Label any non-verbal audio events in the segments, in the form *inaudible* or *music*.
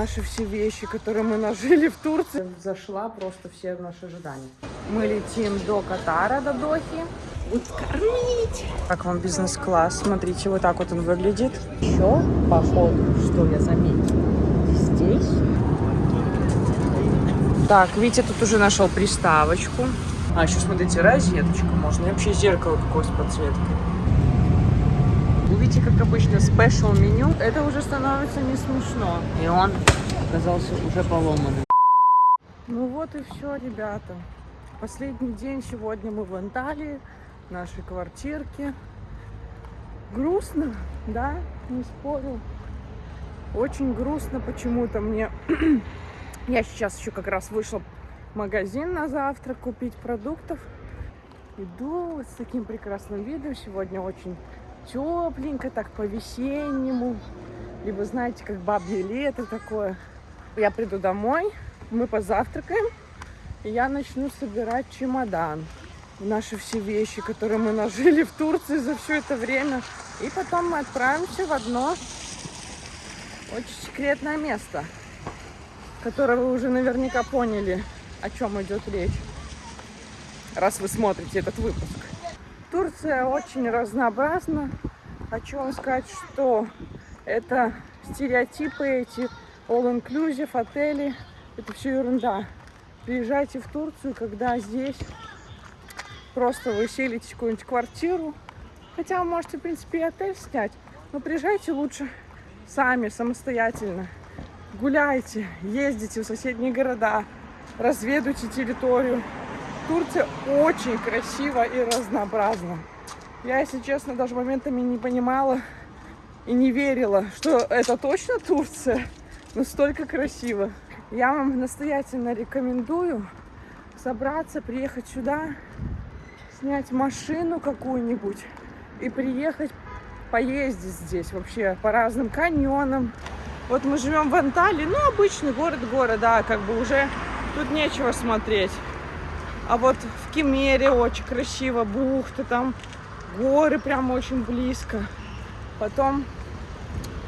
наши все вещи, которые мы нажили в Турции. Зашла просто все наши ожидания. Мы летим до Катара, до Дохи. Будут кормить. Как вам бизнес-класс? Смотрите, вот так вот он выглядит. Еще, походу, что я заметила, здесь. Так, Витя тут уже нашел приставочку. А, еще смотрите, розеточку можно. И вообще зеркало какое с подсветкой. Видите, как обычно, спешл меню. Это уже становится не смешно. И он оказался уже поломанным. Ну вот и все, ребята. Последний день сегодня мы в Анталии, в нашей квартирке. Грустно, да, не спорю. Очень грустно почему-то мне. *clears throat* Я сейчас еще как раз вышла в магазин на завтрак купить продуктов. Иду с таким прекрасным видом. Сегодня очень тепленько, так по-весеннему. Либо, знаете, как бабье лето такое. Я приду домой, мы позавтракаем, и я начну собирать чемодан. Наши все вещи, которые мы нажили в Турции за все это время. И потом мы отправимся в одно очень секретное место, которое вы уже наверняка поняли, о чем идет речь, раз вы смотрите этот выпуск. Турция очень разнообразна. Хочу вам сказать, что это стереотипы эти, all-inclusive, отели, это все ерунда. Приезжайте в Турцию, когда здесь просто вы селитесь в какую-нибудь квартиру. Хотя вы можете, в принципе, и отель снять. Но приезжайте лучше сами, самостоятельно. Гуляйте, ездите в соседние города, разведывайте территорию. Турция очень красиво и разнообразна. Я, если честно, даже моментами не понимала и не верила, что это точно Турция. Настолько красиво. Я вам настоятельно рекомендую собраться, приехать сюда, снять машину какую-нибудь и приехать поездить здесь вообще по разным каньонам. Вот мы живем в Анталии, ну, обычный город-город, да, как бы уже тут нечего смотреть. А вот в Кемере очень красиво, бухта, там горы прям очень близко. Потом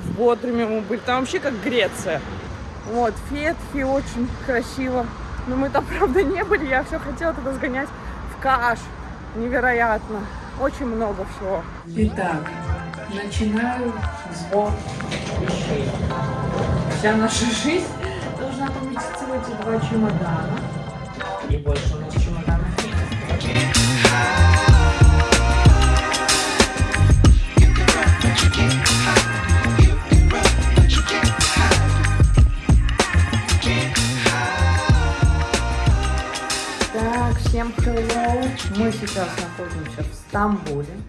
в Бодруме мы были, там вообще как Греция. Вот, Фетфи очень красиво. Но мы там, *laughs* правда, не были, я все хотела туда сгонять в Каш. Невероятно. Очень много всего. Итак, начинаю сбор вещей. Вся наша *laughs* жизнь должна поместиться в эти два чемодана. И больше Мы сейчас находимся в Стамбуле.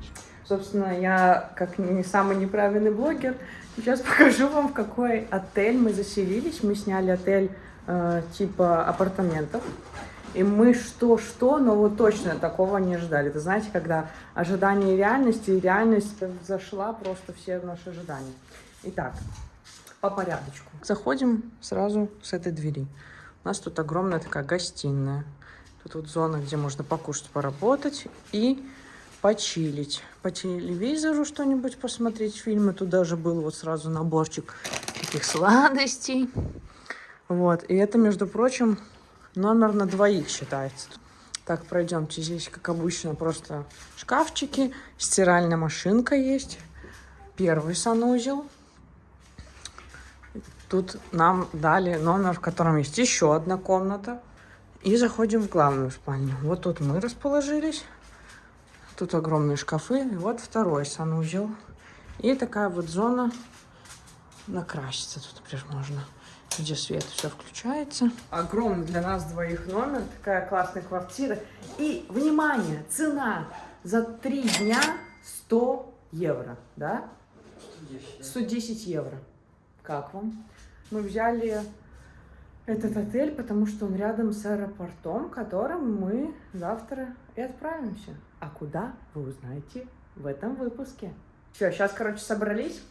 Собственно, я, как не самый неправильный блогер, сейчас *laughs* покажу вам, в какой отель мы заселились. Мы сняли отель э, типа апартаментов. И мы что-что, но вот точно такого не ждали. Вы знаете, когда ожидание реальности, и реальность зашла просто все наши ожидания. Итак, по порядочку. Заходим сразу с этой двери. У нас тут огромная такая гостиная. Тут вот зона, где можно покушать, поработать и почилить. По телевизору что-нибудь посмотреть, фильмы. Тут даже был вот сразу наборчик таких сладостей. Вот, и это, между прочим, номер на двоих считается. Так, пройдемте. Здесь, как обычно, просто шкафчики, стиральная машинка есть. Первый санузел. Тут нам дали номер, в котором есть еще одна комната. И заходим в главную спальню. Вот тут мы расположились. Тут огромные шкафы. И вот второй санузел. И такая вот зона накраситься тут прям можно. Где свет все включается. Огромный для нас двоих номер. Такая классная квартира. И, внимание, цена за три дня 100 евро. Да? 110 евро. Как вам? Мы взяли этот отель, потому что он рядом с аэропортом, которым мы завтра и отправимся. А куда, вы узнаете в этом выпуске. Все, сейчас, короче, собрались.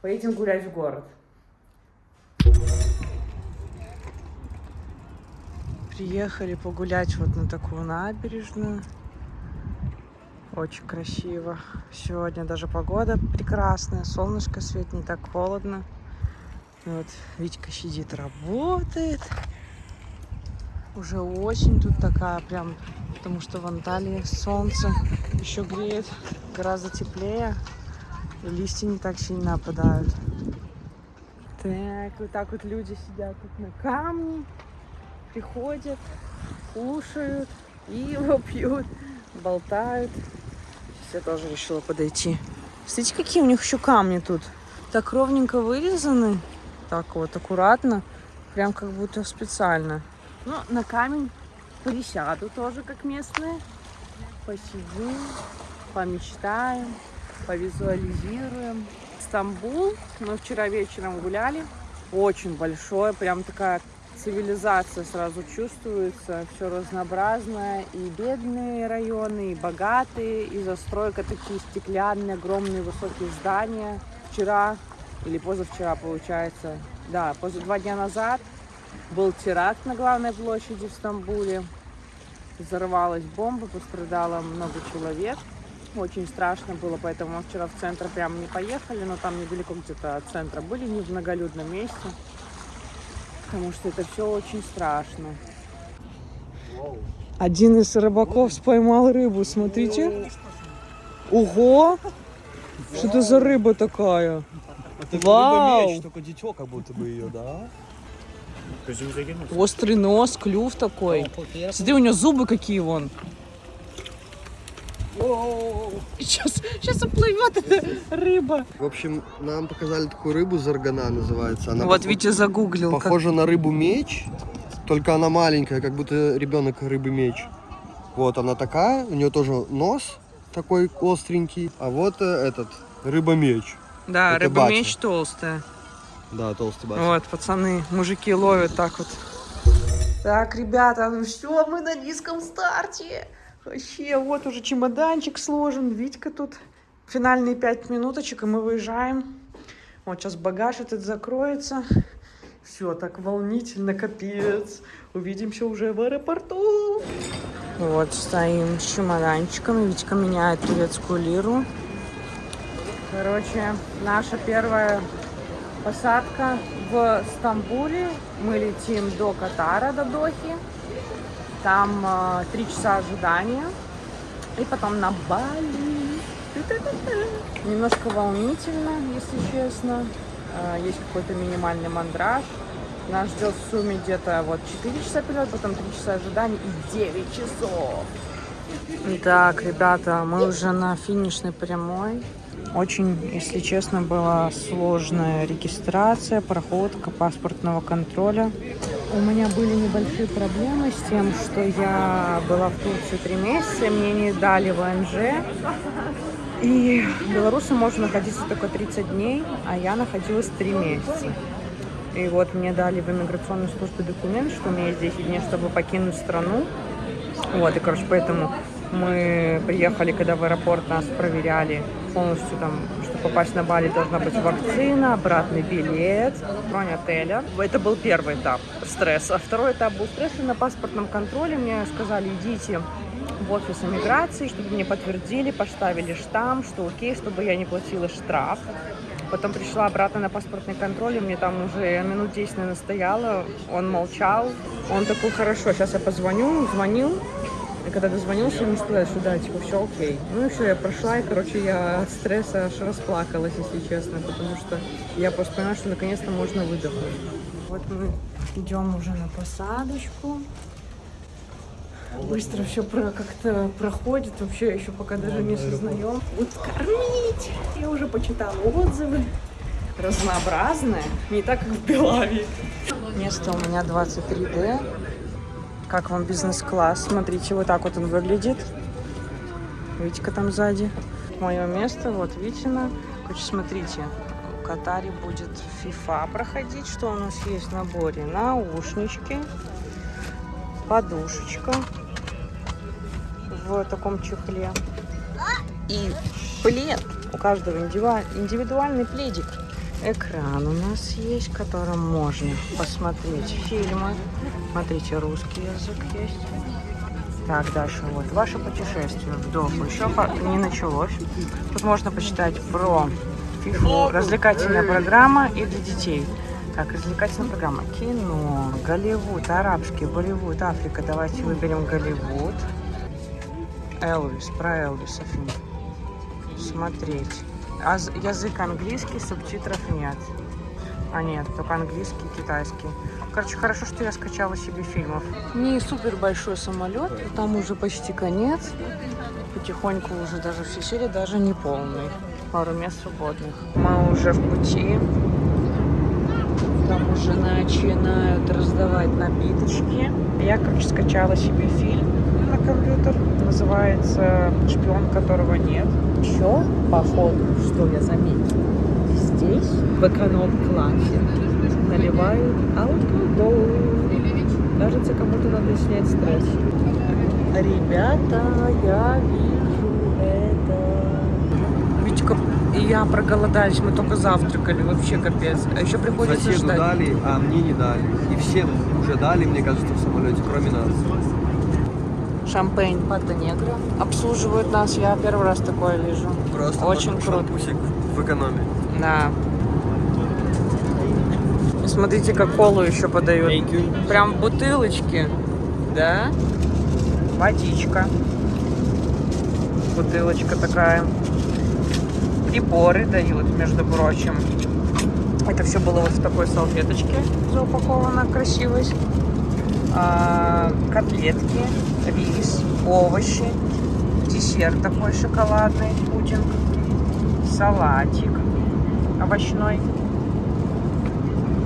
Поедем гулять в город. Приехали погулять вот на такую набережную. Очень красиво. Сегодня даже погода прекрасная, солнышко светит, не так холодно. Вот Витька сидит, работает. Уже осень тут такая прям, потому что в Анталии солнце еще греет гораздо теплее. И листья не так сильно опадают. Так, вот так вот люди сидят тут на камне, приходят, кушают, пиво пьют, болтают. Сейчас я тоже решила подойти. Смотрите, какие у них еще камни тут. Так ровненько вырезаны. Так вот, аккуратно. Прям как будто специально. Ну, на камень присяду тоже, как местные. Посидим, помечтаем, повизуализируем. Стамбул. Мы вчера вечером гуляли. Очень большой, прям такая цивилизация сразу чувствуется. Все разнообразное. И бедные районы, и богатые, и застройка такие стеклянные, огромные, высокие здания. Вчера или позавчера, получается, да, поза два дня назад был теракт на главной площади в Стамбуле. Взорвалась бомба, пострадало много человек. Очень страшно было, поэтому мы вчера в центр прямо не поехали, но там недалеко где-то от центра были, не в многолюдном месте. Потому что это все очень страшно. Один из рыбаков споймал рыбу, смотрите. Ого! Что это за рыба такая? Это Вау! рыба меч, только дитё как будто бы ее, да? Острый нос, клюв такой. Смотри, у нее зубы какие вон. Сейчас, сейчас уплывет эта рыба. В общем, нам показали такую рыбу заргана называется. Она вот Витя загуглил. как- похожа на рыбу меч, только она маленькая, как будто ребенок рыбы меч. Вот она такая, у нее тоже нос такой остренький, а вот э, этот рыба меч. Да, это рыба батя. меч толстая. Да, толстый бац. Вот, пацаны, мужики ловят так вот. Так, ребята, ну все, мы на низком старте. Вообще, вот уже чемоданчик сложен. Витька тут. Финальные пять минуточек, и мы выезжаем. Вот сейчас багаж этот закроется. Все, так волнительно, капец. Увидимся уже в аэропорту. Вот, стоим с чемоданчиком. Витька меняет турецкую лиру. Короче, наша первая Посадка в Стамбуле. Мы летим до Катара, до Дохи. Там э, три часа ожидания. И потом на Бали. Немножко волнительно, если честно. Э, есть какой-то минимальный мандраж. Нас ждет в сумме где-то вот 4 часа перелет, потом 3 часа ожидания и 9 часов. Так, ребята, мы уже на финишной прямой. Очень, если честно, была сложная регистрация, проходка паспортного контроля. У меня были небольшие проблемы с тем, что я была в Турции три месяца, мне не дали ВНЖ. И белорусам можно находиться только 30 дней, а я находилась 3 месяца. И вот мне дали в иммиграционной службе документ, что у меня есть 10 дней, чтобы покинуть страну. Вот, и, короче, поэтому мы приехали, когда в аэропорт нас проверяли полностью там, чтобы попасть на Бали, должна быть вакцина, обратный билет, бронь отеля. Это был первый этап стресса. Второй этап был стресса на паспортном контроле. Мне сказали, идите в офис иммиграции, чтобы мне подтвердили, поставили штамп, что окей, чтобы я не платила штраф. Потом пришла обратно на паспортный контроль, и мне там уже минут 10, наверное, стояла. Он молчал. Он такой, хорошо, сейчас я позвоню. Звонил. И когда дозвонился, ему сказали, что да, типа, все окей. Ну и все, я прошла, и, короче, я от стресса аж расплакалась, если честно, потому что я просто поняла, что наконец-то можно выдохнуть. Вот мы идем уже на посадочку. Быстро все про, как-то проходит, вообще еще пока даже не сознаем. Будут кормить. Я уже почитала отзывы. Разнообразное, не так, как в Белаве. Место у меня 23D. Как вам бизнес-класс? Смотрите, вот так вот он выглядит. Витька там сзади. Мое место, вот Витина. Короче, смотрите, в Катаре будет FIFA проходить. Что у нас есть в наборе? Наушнички, подушечка в таком чехле. И плед. У каждого индивидуа- индивидуальный пледик. Экран у нас есть, в котором можно посмотреть фильмы. Смотрите, русский язык есть. Так, дальше вот. Ваше путешествие в Доху еще не началось. Тут можно почитать про фифу, развлекательная программа и для детей. Так, развлекательная программа. Кино, Голливуд, арабский, Болливуд, Африка. Давайте выберем Голливуд. Элвис, про Элвиса фильм. Смотреть. А язык английский, субтитров нет. А нет, только английский, китайский. Короче, хорошо, что я скачала себе фильмов. Не супер большой самолет, там уже почти конец. Потихоньку уже даже все серии, даже не полный. Пару мест свободных. Мы уже в пути. Там уже начинают раздавать напиточки. Я, короче, скачала себе фильм на компьютер. Называется «Шпион, которого нет». Еще, походу, что я заметила, здесь, в эконом-классе, наливают алкоголь. Кажется, кому-то надо снять стресс. Ребята, я вижу это. Витька и я проголодались, мы только завтракали, вообще капец. А еще приходится Соседу ждать. дали, а мне не дали. И всем уже дали, мне кажется, в самолете, кроме нас. Шампейн Пата Негра. Обслуживают нас, я первый раз такое вижу. Просто Очень круто. в экономе. Да. И смотрите, как колу еще подают. Прям в бутылочке. Да? Водичка. Бутылочка такая. Приборы дают, между прочим. Это все было вот в такой салфеточке заупаковано красивой. А, котлетки, рис, овощи, десерт такой шоколадный, пудинг, салатик овощной.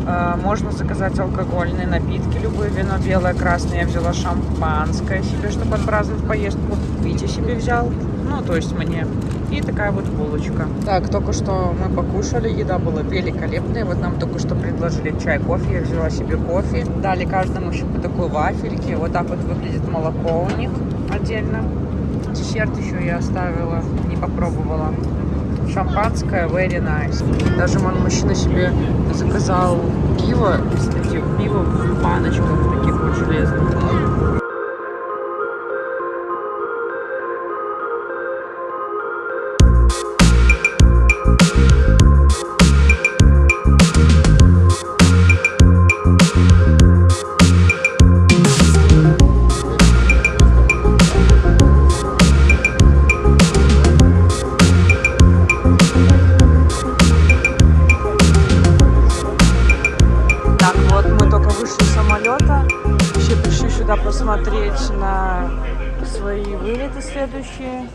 А, Можно заказать алкогольные напитки, любые вино белое, красное. Я взяла шампанское себе, чтобы отпраздновать поездку. Витя себе взял, ну, то есть мне. И такая вот булочка. Так, только что мы покушали, еда была великолепная. Вот нам только что предложили чай, кофе. Я взяла себе кофе. Дали каждому еще по такой вафельке. Вот так вот выглядит молоко у них отдельно. Десерт еще я оставила, не попробовала. Шампанское, very nice. Даже мой мужчина себе заказал пиво, кстати, пиво в баночках таких вот железных. Посмотреть на свои вылеты следующие.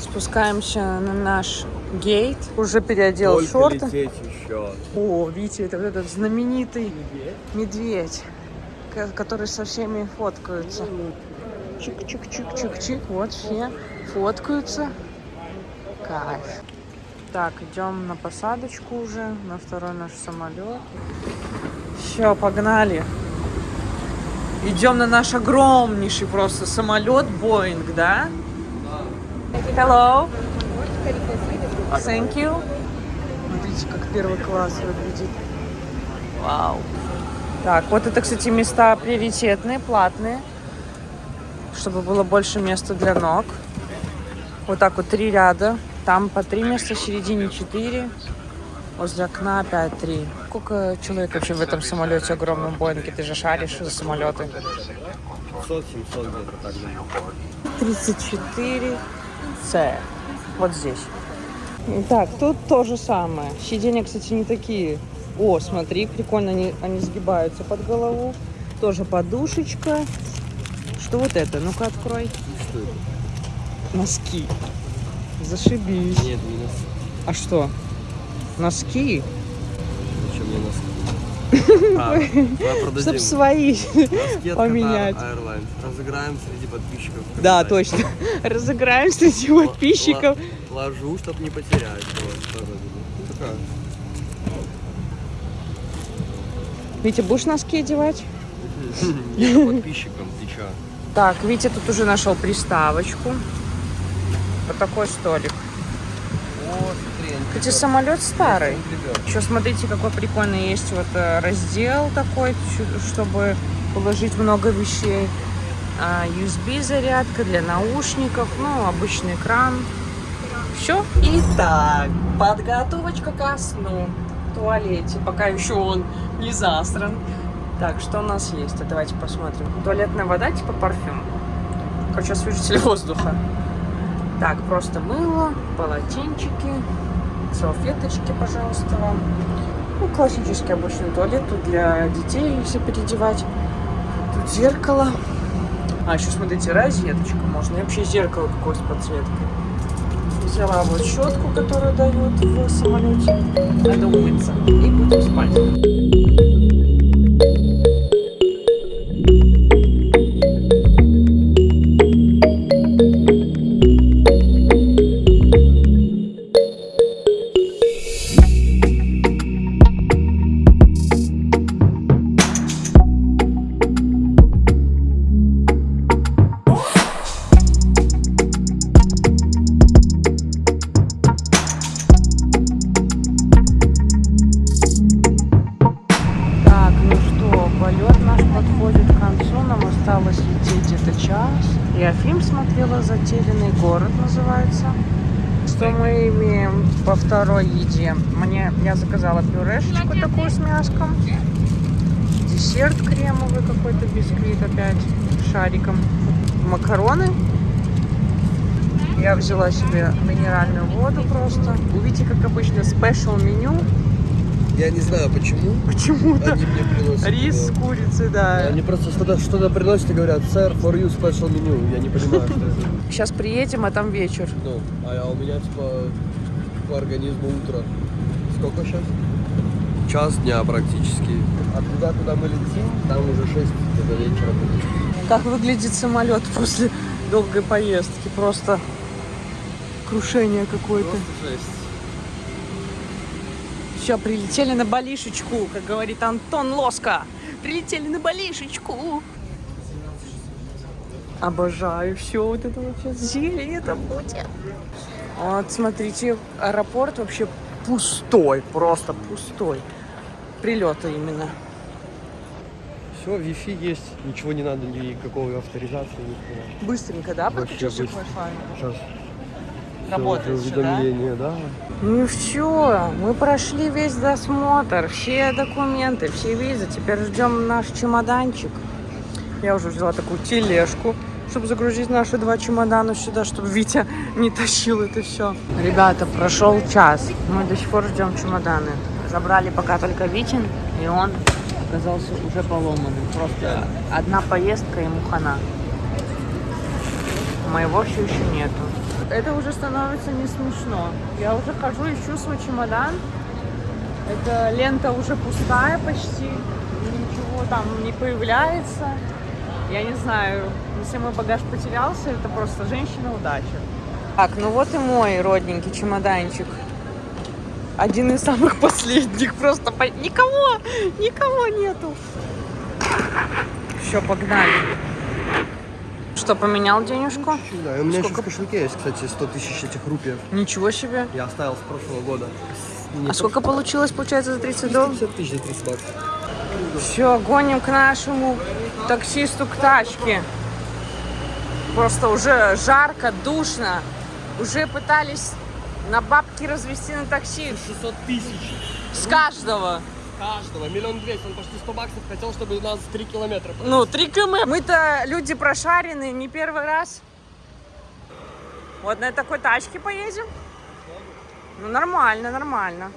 Спускаемся на наш гейт. Уже переодел Только шорты. еще. О, видите, это вот этот знаменитый медведь, ко- который со всеми фоткаются. Чик-чик-чик-чик-чик. Вот все фоткаются. Кайф. Так, идем на посадочку уже, на второй наш самолет. Все, погнали. Идем на наш огромнейший просто самолет Боинг, да? Hello. Thank you. Смотрите, как первый класс выглядит. Вау. Так, вот это, кстати, места приоритетные, платные, чтобы было больше места для ног. Вот так вот три ряда. Там по три места, в середине четыре. Возле окна опять три. Сколько человек вообще в этом самолете огромном Боинге? Ты же шаришь за самолеты. 500-700 где-то так. да. 34 С. Вот здесь. Так, тут то же самое. Сиденья, кстати, не такие. О, смотри, прикольно, они, они сгибаются под голову. Тоже подушечка. Что вот это? Ну-ка, открой. Носки. Зашибись. Нет, не носки. А что? Носки? Зачем мне носки? А, давай продадим. Чтоб свои. Поменять. Разыграем среди подписчиков. Да, точно. *laughs* Разыграем среди подписчиков. Ложу, чтобы не потерять. Вот. Витя, будешь носки одевать? *laughs* Подписчикам, ты чё? Так, Витя тут уже нашел приставочку. Вот такой столик. Они Кстати, самолет старый. Еще смотрите, какой прикольный есть вот э, раздел такой, чтобы положить много вещей. А, USB зарядка для наушников, ну, обычный экран. Все. Итак, подготовочка ко сну. туалете, пока еще он не засран. Так, что у нас есть? А Давайте посмотрим. Туалетная вода типа парфюм. Короче, освежитель воздуха. Так, просто мыло, полотенчики, салфеточки, пожалуйста, вам. Ну, классический обычный туалет тут для детей, если переодевать. Тут зеркало. А, еще смотрите, розеточка можно. И вообще зеркало какое с подсветкой. Взяла вот щетку, которую дают в самолете. Надо умыться. И будем спать. Заказала пюрешечку такую с мяском. Десерт кремовый какой-то, бисквит опять шариком. Макароны. Я взяла себе минеральную воду просто. Увидите, как обычно, спешл меню. Я не знаю почему. Почему-то. Они мне приносят. Рис с его. курицей, да. Они просто что-то что приносят и говорят, сэр, for you special menu. Я не понимаю, что это. Сейчас приедем, а там вечер. Ну, а у меня типа по организму утро. Сколько сейчас? Час дня практически. А туда, куда мы летим, там уже 6 где-то вечера будет. Как выглядит самолет после долгой поездки? Просто крушение какое-то. Все, прилетели на балишечку, как говорит Антон Лоска. Прилетели на балишечку. Обожаю все вот это вот сейчас зелень это будет. Вот, смотрите, аэропорт вообще пустой, просто пустой. Прилета именно. Все, Wi-Fi есть, ничего не надо, никакой авторизации, нихуя. Быстренько, да, подключился к. Wi-Fi? Сейчас. Работает всё, да? да? Ну все, мы прошли весь досмотр, все документы, все визы. Теперь ждем наш чемоданчик. Я уже взяла такую тележку, чтобы загрузить наши два чемодана сюда, чтобы Витя не тащил это все. Ребята, прошел час. Мы до сих пор ждем чемоданы. Забрали пока только Витин, и он оказался уже поломанным. Просто одна поездка ему хана. Моего все еще нету. Это уже становится не смешно. Я уже хожу, ищу свой чемодан. Эта лента уже пустая почти. Ничего там не появляется. Я не знаю, если мой багаж потерялся, это просто женщина удачи. Так, ну вот и мой родненький чемоданчик. Один из самых *laughs* последних. Просто по- никого, никого нету. Все, погнали. Что, поменял денежку? Да. И у меня еще Сколько? в кошельке есть, кстати, 100 тысяч этих рупий. Ничего себе. Я оставил с прошлого года. Не А сколько получилось, получается, за 30 долларов? 50 тысяч за 30 баксов. Все, гоним к нашему таксисту к тачке. Просто уже жарко, душно. Уже пытались на бабки развести на такси 600 тысяч с каждого. каждого. Миллион двести. Он почти 100 баксов хотел, чтобы у нас 3 километра. Ну, 3 км. Мы-то люди прошаренные, не первый раз. Вот на такой тачке поедем. Ну, нормально, нормально.